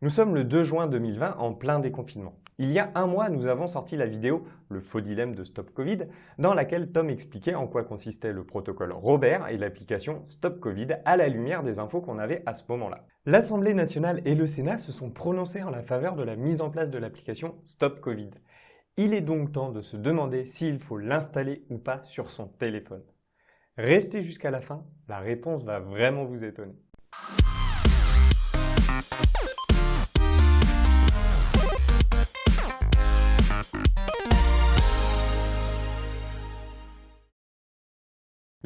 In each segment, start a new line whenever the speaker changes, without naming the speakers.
Nous sommes le 2 juin 2020 en plein déconfinement. Il y a un mois, nous avons sorti la vidéo « Le faux dilemme de Stop Covid » dans laquelle Tom expliquait en quoi consistait le protocole Robert et l'application Stop Covid à la lumière des infos qu'on avait à ce moment-là. L'Assemblée nationale et le Sénat se sont prononcés en la faveur de la mise en place de l'application Stop Covid. Il est donc temps de se demander s'il faut l'installer ou pas sur son téléphone. Restez jusqu'à la fin, la réponse va vraiment vous étonner.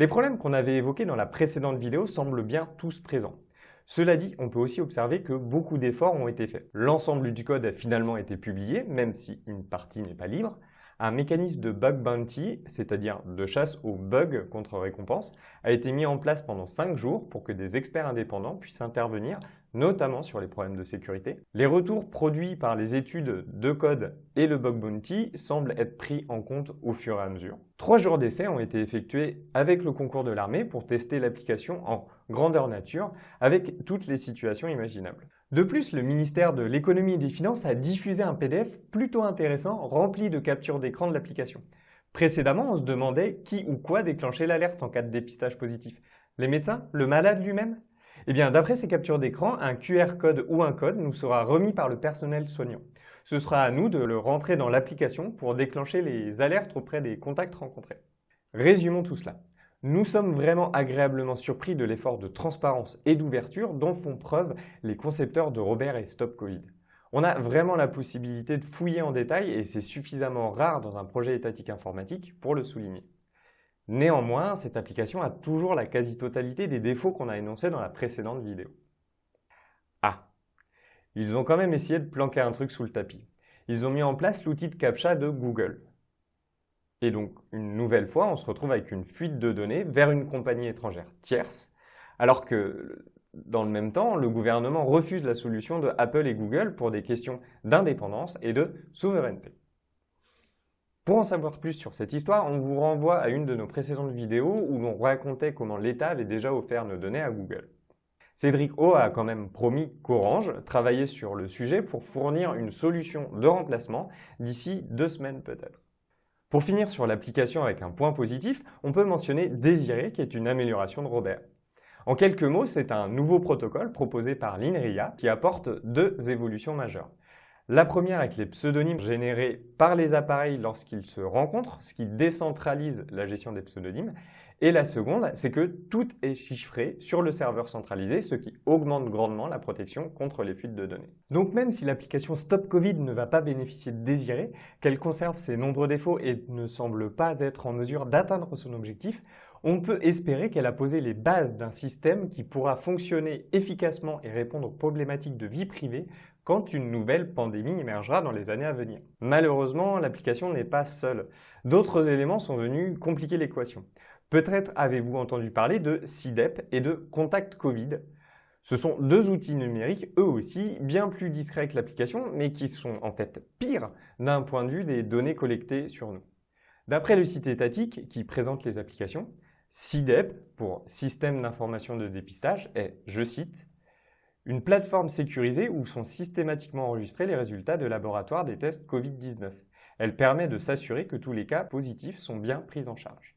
Les problèmes qu'on avait évoqués dans la précédente vidéo semblent bien tous présents. Cela dit, on peut aussi observer que beaucoup d'efforts ont été faits. L'ensemble du code a finalement été publié, même si une partie n'est pas libre. Un mécanisme de bug bounty, c'est-à-dire de chasse aux bugs contre récompense, a été mis en place pendant 5 jours pour que des experts indépendants puissent intervenir notamment sur les problèmes de sécurité. Les retours produits par les études de code et le bug bounty semblent être pris en compte au fur et à mesure. Trois jours d'essai ont été effectués avec le concours de l'armée pour tester l'application en grandeur nature avec toutes les situations imaginables. De plus, le ministère de l'économie et des finances a diffusé un PDF plutôt intéressant rempli de captures d'écran de l'application. Précédemment, on se demandait qui ou quoi déclenchait l'alerte en cas de dépistage positif. Les médecins Le malade lui-même? Eh d'après ces captures d'écran, un QR code ou un code nous sera remis par le personnel soignant. Ce sera à nous de le rentrer dans l'application pour déclencher les alertes auprès des contacts rencontrés. Résumons tout cela. Nous sommes vraiment agréablement surpris de l'effort de transparence et d'ouverture dont font preuve les concepteurs de Robert et Stop Covid. On a vraiment la possibilité de fouiller en détail et c'est suffisamment rare dans un projet étatique informatique pour le souligner. Néanmoins, cette application a toujours la quasi-totalité des défauts qu'on a énoncés dans la précédente vidéo. Ah Ils ont quand même essayé de planquer un truc sous le tapis. Ils ont mis en place l'outil de CAPTCHA de Google. Et donc, une nouvelle fois, on se retrouve avec une fuite de données vers une compagnie étrangère tierce, alors que, dans le même temps, le gouvernement refuse la solution de Apple et Google pour des questions d'indépendance et de souveraineté. Pour en savoir plus sur cette histoire, on vous renvoie à une de nos précédentes vidéos où l'on racontait comment l'État avait déjà offert nos données à Google. Cédric O a quand même promis qu'Orange travaillait sur le sujet pour fournir une solution de remplacement d'ici deux semaines peut-être. Pour finir sur l'application avec un point positif, on peut mentionner Désiré qui est une amélioration de Robert. En quelques mots, c'est un nouveau protocole proposé par l'INRIA qui apporte deux évolutions majeures. La première avec les pseudonymes générés par les appareils lorsqu'ils se rencontrent, ce qui décentralise la gestion des pseudonymes. Et la seconde, c'est que tout est chiffré sur le serveur centralisé, ce qui augmente grandement la protection contre les fuites de données. Donc même si l'application Stop Covid ne va pas bénéficier de désiré, qu'elle conserve ses nombreux défauts et ne semble pas être en mesure d'atteindre son objectif, on peut espérer qu'elle a posé les bases d'un système qui pourra fonctionner efficacement et répondre aux problématiques de vie privée quand une nouvelle pandémie émergera dans les années à venir. Malheureusement, l'application n'est pas seule. D'autres éléments sont venus compliquer l'équation. Peut-être avez-vous entendu parler de CIDEP et de Contact Covid. Ce sont deux outils numériques, eux aussi, bien plus discrets que l'application, mais qui sont en fait pires d'un point de vue des données collectées sur nous. D'après le site étatique qui présente les applications, CIDEP, pour Système d'information de dépistage, est, je cite, une plateforme sécurisée où sont systématiquement enregistrés les résultats de laboratoire des tests Covid-19. Elle permet de s'assurer que tous les cas positifs sont bien pris en charge.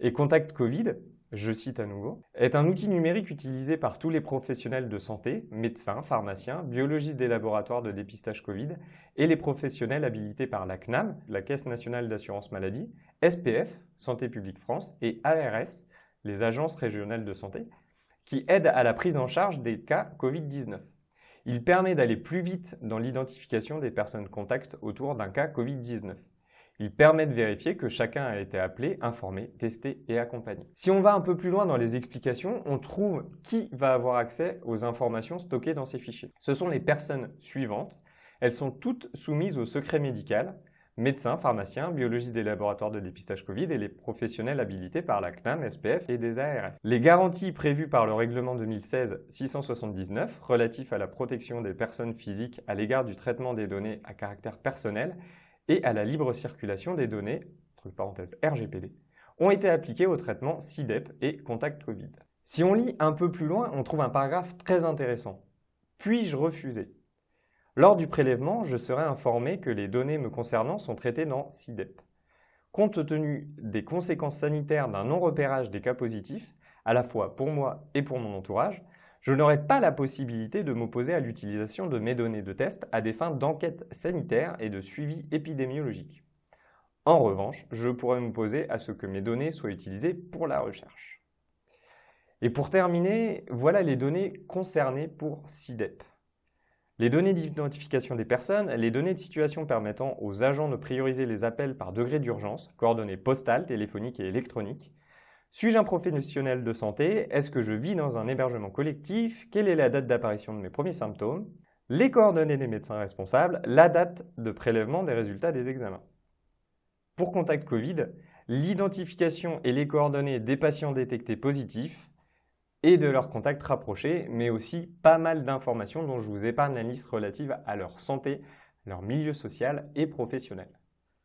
Et Contact Covid, je cite à nouveau, est un outil numérique utilisé par tous les professionnels de santé, médecins, pharmaciens, biologistes des laboratoires de dépistage Covid et les professionnels habilités par la CNAM, la Caisse nationale d'assurance maladie, SPF, Santé publique France, et ARS, les agences régionales de santé, qui aide à la prise en charge des cas Covid-19. Il permet d'aller plus vite dans l'identification des personnes contacts autour d'un cas Covid-19. Il permet de vérifier que chacun a été appelé, informé, testé et accompagné. Si on va un peu plus loin dans les explications, on trouve qui va avoir accès aux informations stockées dans ces fichiers. Ce sont les personnes suivantes. Elles sont toutes soumises au secret médical, médecins, pharmaciens, biologistes des laboratoires de dépistage Covid et les professionnels habilités par la CNAM, SPF et des ARS. Les garanties prévues par le règlement 2016-679 relatif à la protection des personnes physiques à l'égard du traitement des données à caractère personnel et à la libre circulation des données, entre parenthèses RGPD, ont été appliquées au traitement CIDEP et Contact Covid. Si on lit un peu plus loin, on trouve un paragraphe très intéressant. Puis-je refuser? Lors du prélèvement, je serai informé que les données me concernant sont traitées dans SIDEP. Compte tenu des conséquences sanitaires d'un non-repérage des cas positifs, à la fois pour moi et pour mon entourage, je n'aurai pas la possibilité de m'opposer à l'utilisation de mes données de test à des fins d'enquête sanitaire et de suivi épidémiologique. En revanche, je pourrais m'opposer à ce que mes données soient utilisées pour la recherche. Et pour terminer, voilà les données concernées pour SIDEP. Les données d'identification des personnes, les données de situation permettant aux agents de prioriser les appels par degré d'urgence, coordonnées postales, téléphoniques et électroniques, suis-je un professionnel de santé? Est-ce que je vis dans un hébergement collectif? Quelle est la date d'apparition de mes premiers symptômes? Les coordonnées des médecins responsables, la date de prélèvement des résultats des examens. Pour contact Covid, l'identification et les coordonnées des patients détectés positifs et de leurs contacts rapprochés, mais aussi pas mal d'informations dont je vous épargne la liste relative à leur santé, leur milieu social et professionnel.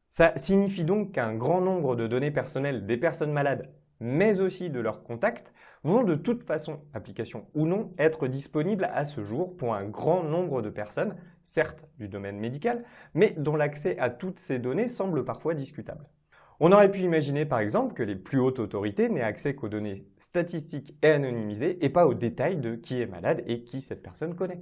Ça signifie donc qu'un grand nombre de données personnelles des personnes malades mais aussi de leurs contacts, vont de toute façon, application ou non, être disponibles à ce jour pour un grand nombre de personnes, certes du domaine médical, mais dont l'accès à toutes ces données semble parfois discutable. On aurait pu imaginer par exemple que les plus hautes autorités n'aient accès qu'aux données statistiques et anonymisées et pas aux détails de qui est malade et qui cette personne connaît.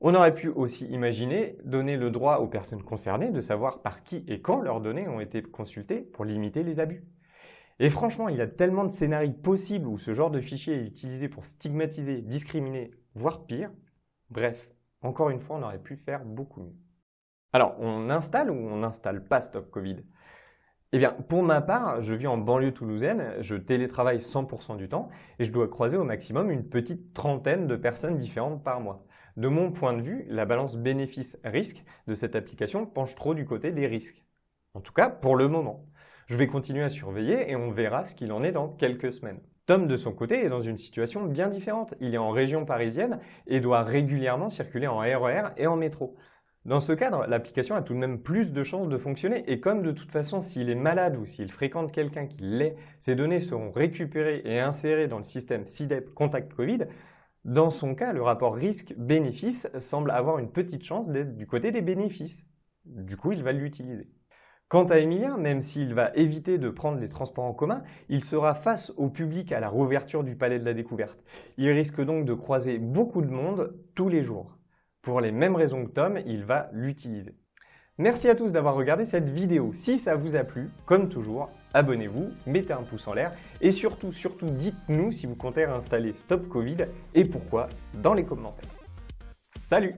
On aurait pu aussi imaginer donner le droit aux personnes concernées de savoir par qui et quand leurs données ont été consultées pour limiter les abus. Et franchement, il y a tellement de scénarios possibles où ce genre de fichier est utilisé pour stigmatiser, discriminer, voire pire. Bref, encore une fois, on aurait pu faire beaucoup mieux. Alors, on installe ou on n'installe pas Stop Covid? Eh bien, pour ma part, je vis en banlieue toulousaine, je télétravaille 100% du temps et je dois croiser au maximum une petite trentaine de personnes différentes par mois. De mon point de vue, la balance bénéfice-risque de cette application penche trop du côté des risques. En tout cas, pour le moment. Je vais continuer à surveiller et on verra ce qu'il en est dans quelques semaines. Tom, de son côté, est dans une situation bien différente. Il est en région parisienne et doit régulièrement circuler en RER et en métro. Dans ce cadre, l'application a tout de même plus de chances de fonctionner et comme de toute façon, s'il est malade ou s'il fréquente quelqu'un qui l'est, ces données seront récupérées et insérées dans le système SIDEP Contact Covid, dans son cas, le rapport risque-bénéfice semble avoir une petite chance d'être du côté des bénéfices. Du coup, il va l'utiliser. Quant à Emilien, même s'il va éviter de prendre les transports en commun, il sera face au public à la rouverture du Palais de la Découverte. Il risque donc de croiser beaucoup de monde tous les jours. Pour les mêmes raisons que Tom, il va l'utiliser. Merci à tous d'avoir regardé cette vidéo. Si ça vous a plu, comme toujours, abonnez-vous, mettez un pouce en l'air et surtout, surtout, dites-nous si vous comptez installer Stop Covid et pourquoi dans les commentaires. Salut